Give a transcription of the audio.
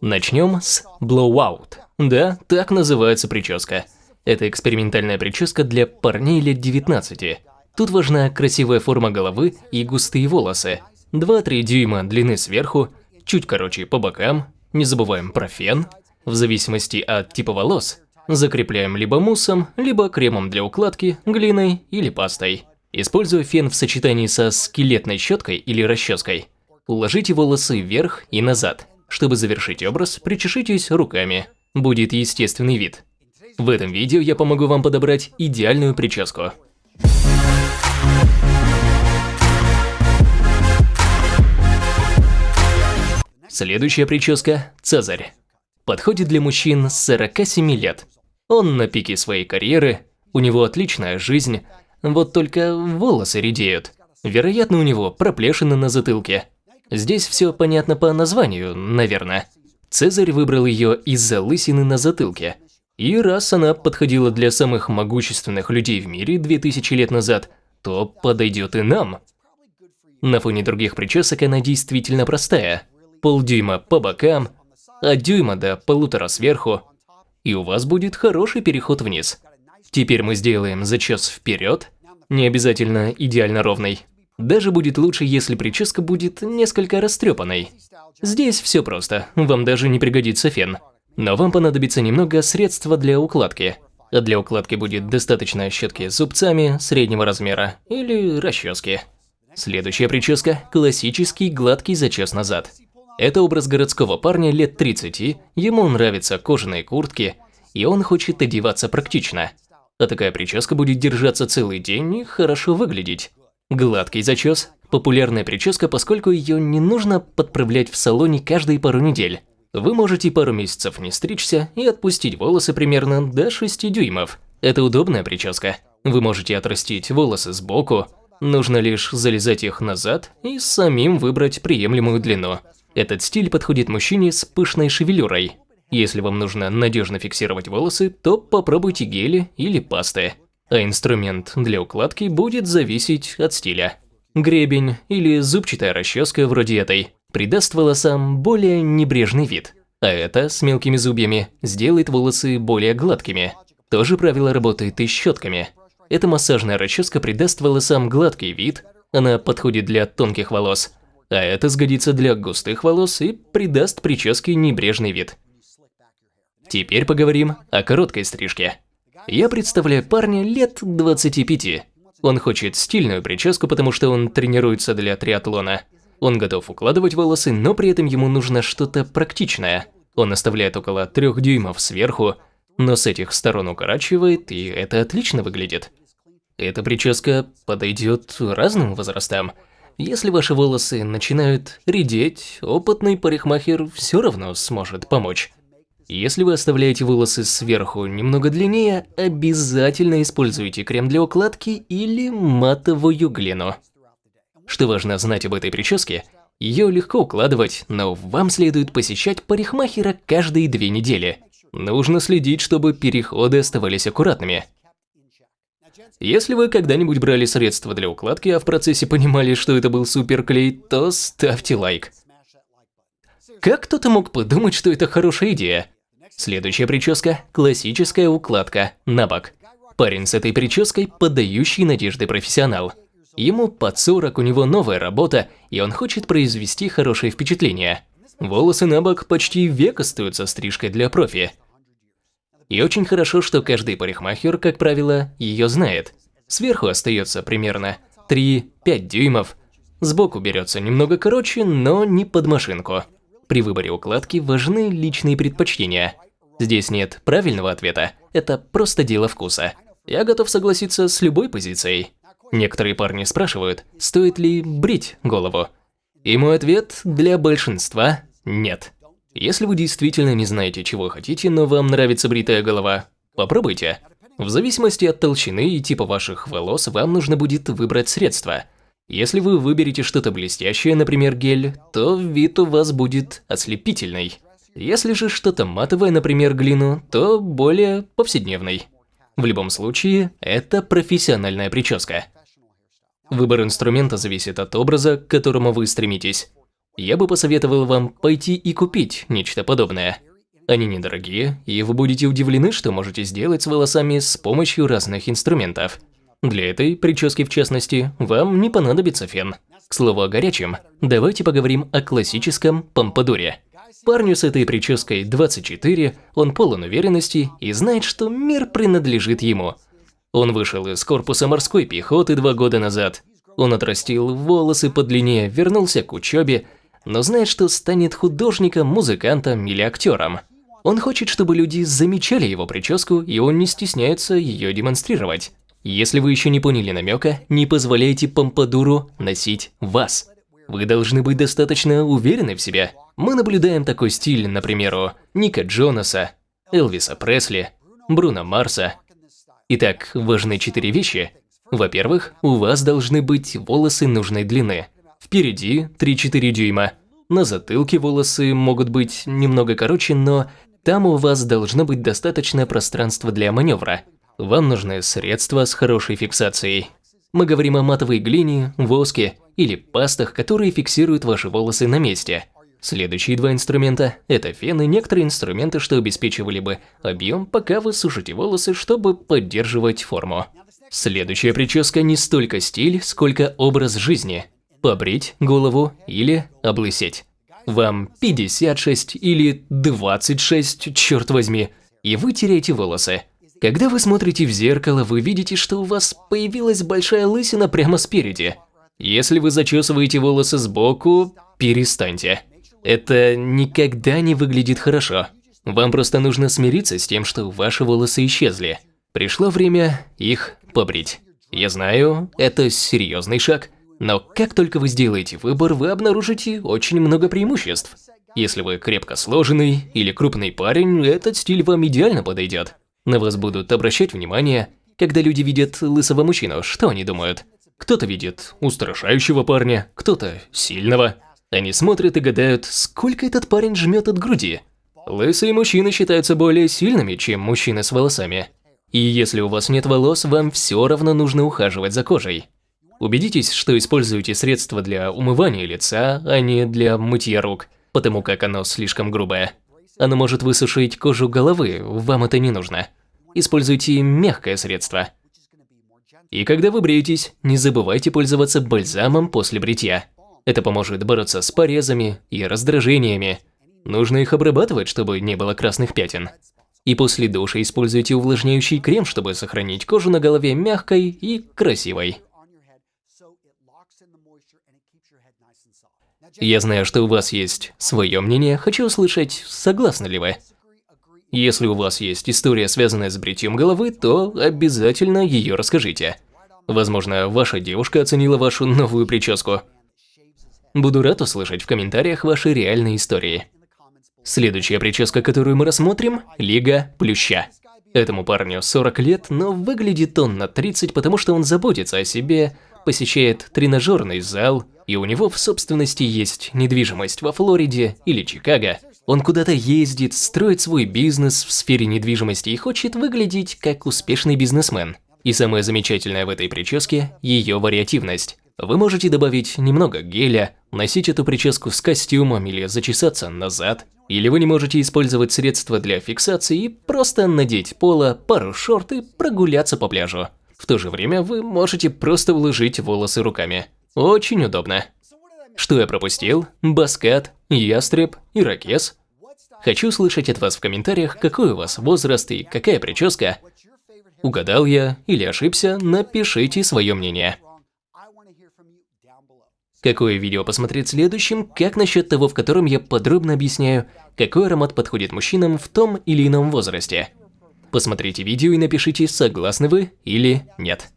Начнем с Blowout. Да, так называется прическа. Это экспериментальная прическа для парней лет 19. Тут важна красивая форма головы и густые волосы. 2-3 дюйма длины сверху, чуть короче по бокам. Не забываем про фен. В зависимости от типа волос, закрепляем либо муссом, либо кремом для укладки, глиной или пастой. Используя фен в сочетании со скелетной щеткой или расческой, уложите волосы вверх и назад. Чтобы завершить образ, причешитесь руками. Будет естественный вид. В этом видео я помогу вам подобрать идеальную прическу. Следующая прическа – Цезарь. Подходит для мужчин с 47 лет. Он на пике своей карьеры, у него отличная жизнь, вот только волосы редеют. Вероятно, у него проплешины на затылке. Здесь все понятно по названию, наверное. Цезарь выбрал ее из-за лысины на затылке. И раз она подходила для самых могущественных людей в мире 2000 лет назад, то подойдет и нам. На фоне других причесок она действительно простая. Полдюйма по бокам, от дюйма до полутора сверху, и у вас будет хороший переход вниз. Теперь мы сделаем зачес вперед, не обязательно идеально ровный. Даже будет лучше, если прическа будет несколько растрепанной. Здесь все просто, вам даже не пригодится фен. Но вам понадобится немного средства для укладки. А для укладки будет достаточно щетки с зубцами среднего размера или расчески. Следующая прическа – классический гладкий зачес назад. Это образ городского парня лет 30, ему нравятся кожаные куртки, и он хочет одеваться практично. А такая прическа будет держаться целый день и хорошо выглядеть. Гладкий зачес – популярная прическа, поскольку ее не нужно подправлять в салоне каждые пару недель. Вы можете пару месяцев не стричься и отпустить волосы примерно до 6 дюймов. Это удобная прическа. Вы можете отрастить волосы сбоку, нужно лишь залезать их назад и самим выбрать приемлемую длину. Этот стиль подходит мужчине с пышной шевелюрой. Если вам нужно надежно фиксировать волосы, то попробуйте гели или пасты а инструмент для укладки будет зависеть от стиля. Гребень или зубчатая расческа вроде этой придаст волосам более небрежный вид, а это с мелкими зубьями сделает волосы более гладкими. То же правило работает и с щетками. Эта массажная расческа придаст волосам гладкий вид, она подходит для тонких волос, а это сгодится для густых волос и придаст прическе небрежный вид. Теперь поговорим о короткой стрижке. Я представляю парня лет 25. Он хочет стильную прическу, потому что он тренируется для триатлона. Он готов укладывать волосы, но при этом ему нужно что-то практичное. Он оставляет около трех дюймов сверху, но с этих сторон укорачивает, и это отлично выглядит. Эта прическа подойдет разным возрастам. Если ваши волосы начинают редеть, опытный парикмахер все равно сможет помочь. Если вы оставляете волосы сверху немного длиннее, обязательно используйте крем для укладки или матовую глину. Что важно знать об этой прическе, ее легко укладывать, но вам следует посещать парикмахера каждые две недели. Нужно следить, чтобы переходы оставались аккуратными. Если вы когда-нибудь брали средства для укладки, а в процессе понимали, что это был суперклей, то ставьте лайк. Как кто-то мог подумать, что это хорошая идея? Следующая прическа – классическая укладка на бок. Парень с этой прической – подающий надежды профессионал. Ему под 40, у него новая работа, и он хочет произвести хорошее впечатление. Волосы на бок почти век остаются стрижкой для профи. И очень хорошо, что каждый парикмахер, как правило, ее знает. Сверху остается примерно 3-5 дюймов, сбоку берется немного короче, но не под машинку. При выборе укладки важны личные предпочтения – Здесь нет правильного ответа, это просто дело вкуса. Я готов согласиться с любой позицией. Некоторые парни спрашивают, стоит ли брить голову. И мой ответ для большинства – нет. Если вы действительно не знаете, чего хотите, но вам нравится бритая голова, попробуйте. В зависимости от толщины и типа ваших волос, вам нужно будет выбрать средство. Если вы выберете что-то блестящее, например, гель, то вид у вас будет ослепительный. Если же что-то матовое, например, глину, то более повседневный. В любом случае, это профессиональная прическа. Выбор инструмента зависит от образа, к которому вы стремитесь. Я бы посоветовал вам пойти и купить нечто подобное. Они недорогие, и вы будете удивлены, что можете сделать с волосами с помощью разных инструментов. Для этой прически, в частности, вам не понадобится фен. К слову о горячем, давайте поговорим о классическом помпадуре. Парню с этой прической 24, он полон уверенности и знает, что мир принадлежит ему. Он вышел из корпуса морской пехоты два года назад. Он отрастил волосы подлиннее, вернулся к учебе, но знает, что станет художником, музыкантом или актером. Он хочет, чтобы люди замечали его прическу, и он не стесняется ее демонстрировать. Если вы еще не поняли намека, не позволяйте помпадуру носить вас. Вы должны быть достаточно уверены в себе. Мы наблюдаем такой стиль, например, у Ника Джонаса, Элвиса Пресли, Бруно Марса. Итак, важны четыре вещи. Во-первых, у вас должны быть волосы нужной длины. Впереди 3-4 дюйма. На затылке волосы могут быть немного короче, но там у вас должно быть достаточно пространства для маневра. Вам нужны средства с хорошей фиксацией. Мы говорим о матовой глине, воске или пастах, которые фиксируют ваши волосы на месте. Следующие два инструмента – это фен и некоторые инструменты, что обеспечивали бы объем, пока вы сушите волосы, чтобы поддерживать форму. Следующая прическа не столько стиль, сколько образ жизни. Побрить голову или облысеть. Вам 56 или 26, черт возьми, и вы теряете волосы. Когда вы смотрите в зеркало, вы видите, что у вас появилась большая лысина прямо спереди. Если вы зачесываете волосы сбоку, перестаньте. Это никогда не выглядит хорошо. Вам просто нужно смириться с тем, что ваши волосы исчезли. Пришло время их побрить. Я знаю, это серьезный шаг, но как только вы сделаете выбор, вы обнаружите очень много преимуществ. Если вы крепко сложенный или крупный парень, этот стиль вам идеально подойдет. На вас будут обращать внимание, когда люди видят лысого мужчину, что они думают? Кто-то видит устрашающего парня, кто-то сильного. Они смотрят и гадают, сколько этот парень жмет от груди. Лысые мужчины считаются более сильными, чем мужчины с волосами. И если у вас нет волос, вам все равно нужно ухаживать за кожей. Убедитесь, что используете средства для умывания лица, а не для мытья рук, потому как оно слишком грубое. Оно может высушить кожу головы, вам это не нужно используйте мягкое средство. И когда вы бреетесь, не забывайте пользоваться бальзамом после бритья. Это поможет бороться с порезами и раздражениями. Нужно их обрабатывать, чтобы не было красных пятен. И после душа используйте увлажняющий крем, чтобы сохранить кожу на голове мягкой и красивой. Я знаю, что у вас есть свое мнение, хочу услышать, согласны ли вы. Если у вас есть история, связанная с бритьем головы, то обязательно ее расскажите. Возможно, ваша девушка оценила вашу новую прическу. Буду рад услышать в комментариях ваши реальные истории. Следующая прическа, которую мы рассмотрим – Лига Плюща. Этому парню 40 лет, но выглядит он на 30, потому что он заботится о себе, посещает тренажерный зал, и у него в собственности есть недвижимость во Флориде или Чикаго, он куда-то ездит, строит свой бизнес в сфере недвижимости и хочет выглядеть как успешный бизнесмен. И самое замечательное в этой прическе – ее вариативность. Вы можете добавить немного геля, носить эту прическу с костюмом или зачесаться назад, или вы не можете использовать средства для фиксации и просто надеть поло, пару шорт и прогуляться по пляжу. В то же время вы можете просто уложить волосы руками. Очень удобно. Что я пропустил? Баскат, ястреб, ирокез. Хочу слышать от вас в комментариях, какой у вас возраст и какая прическа. Угадал я или ошибся, напишите свое мнение. Какое видео посмотреть следующим, как насчет того, в котором я подробно объясняю, какой аромат подходит мужчинам в том или ином возрасте. Посмотрите видео и напишите, согласны вы или нет.